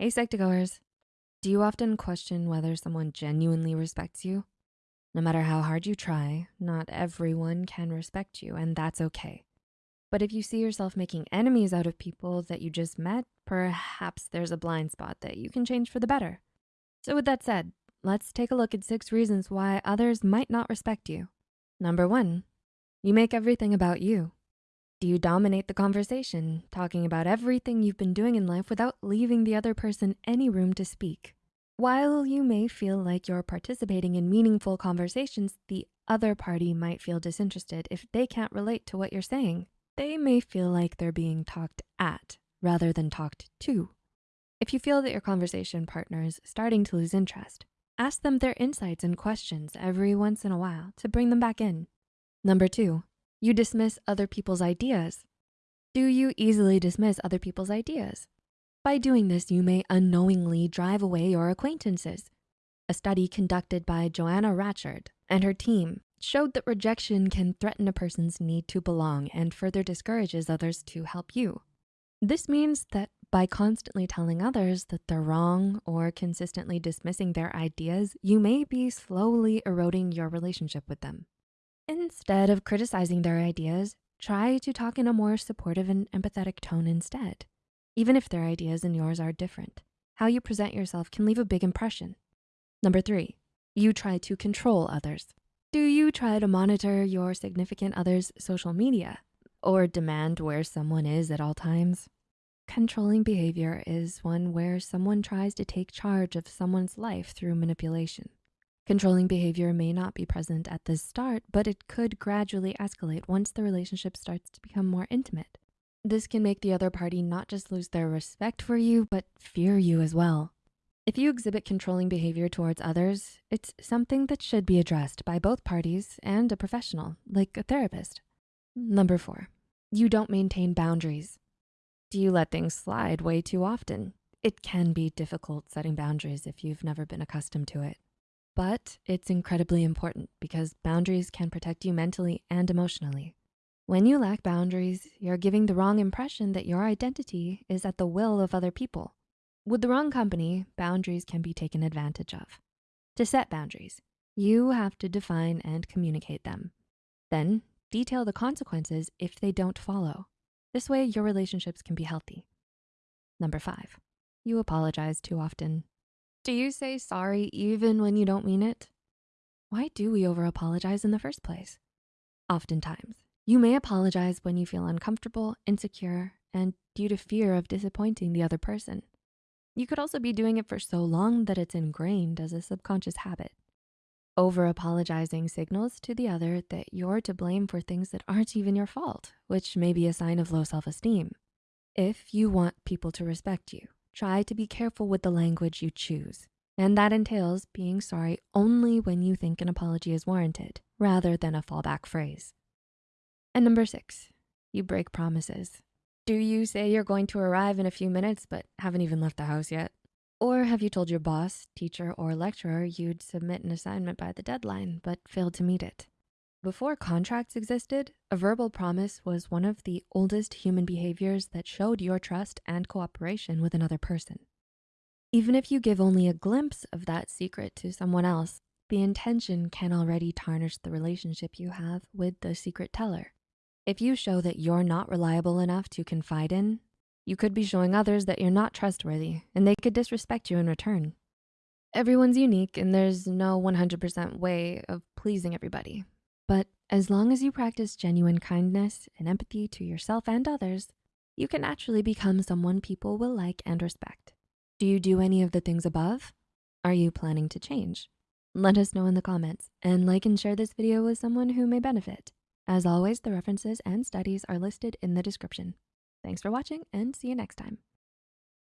Hey, Psych2Goers. Do you often question whether someone genuinely respects you? No matter how hard you try, not everyone can respect you, and that's okay. But if you see yourself making enemies out of people that you just met, perhaps there's a blind spot that you can change for the better. So with that said, let's take a look at six reasons why others might not respect you. Number one, you make everything about you. Do you dominate the conversation, talking about everything you've been doing in life without leaving the other person any room to speak? While you may feel like you're participating in meaningful conversations, the other party might feel disinterested if they can't relate to what you're saying. They may feel like they're being talked at rather than talked to. If you feel that your conversation partner is starting to lose interest, ask them their insights and questions every once in a while to bring them back in. Number two, you dismiss other people's ideas. Do you easily dismiss other people's ideas? By doing this, you may unknowingly drive away your acquaintances. A study conducted by Joanna Ratchard and her team showed that rejection can threaten a person's need to belong and further discourages others to help you. This means that by constantly telling others that they're wrong or consistently dismissing their ideas, you may be slowly eroding your relationship with them. Instead of criticizing their ideas, try to talk in a more supportive and empathetic tone instead. Even if their ideas and yours are different, how you present yourself can leave a big impression. Number three, you try to control others. Do you try to monitor your significant other's social media or demand where someone is at all times? Controlling behavior is one where someone tries to take charge of someone's life through manipulation. Controlling behavior may not be present at the start, but it could gradually escalate once the relationship starts to become more intimate. This can make the other party not just lose their respect for you, but fear you as well. If you exhibit controlling behavior towards others, it's something that should be addressed by both parties and a professional, like a therapist. Number four, you don't maintain boundaries. Do you let things slide way too often? It can be difficult setting boundaries if you've never been accustomed to it. But it's incredibly important because boundaries can protect you mentally and emotionally. When you lack boundaries, you're giving the wrong impression that your identity is at the will of other people. With the wrong company, boundaries can be taken advantage of. To set boundaries, you have to define and communicate them. Then detail the consequences if they don't follow. This way your relationships can be healthy. Number five, you apologize too often. Do you say sorry even when you don't mean it? Why do we over apologize in the first place? Oftentimes, you may apologize when you feel uncomfortable, insecure, and due to fear of disappointing the other person. You could also be doing it for so long that it's ingrained as a subconscious habit. Over apologizing signals to the other that you're to blame for things that aren't even your fault, which may be a sign of low self-esteem. If you want people to respect you, try to be careful with the language you choose. And that entails being sorry only when you think an apology is warranted, rather than a fallback phrase. And number six, you break promises. Do you say you're going to arrive in a few minutes, but haven't even left the house yet? Or have you told your boss, teacher, or lecturer you'd submit an assignment by the deadline, but failed to meet it? Before contracts existed, a verbal promise was one of the oldest human behaviors that showed your trust and cooperation with another person. Even if you give only a glimpse of that secret to someone else, the intention can already tarnish the relationship you have with the secret teller. If you show that you're not reliable enough to confide in, you could be showing others that you're not trustworthy and they could disrespect you in return. Everyone's unique and there's no 100% way of pleasing everybody. But as long as you practice genuine kindness and empathy to yourself and others, you can naturally become someone people will like and respect. Do you do any of the things above? Are you planning to change? Let us know in the comments and like and share this video with someone who may benefit. As always, the references and studies are listed in the description. Thanks for watching and see you next time.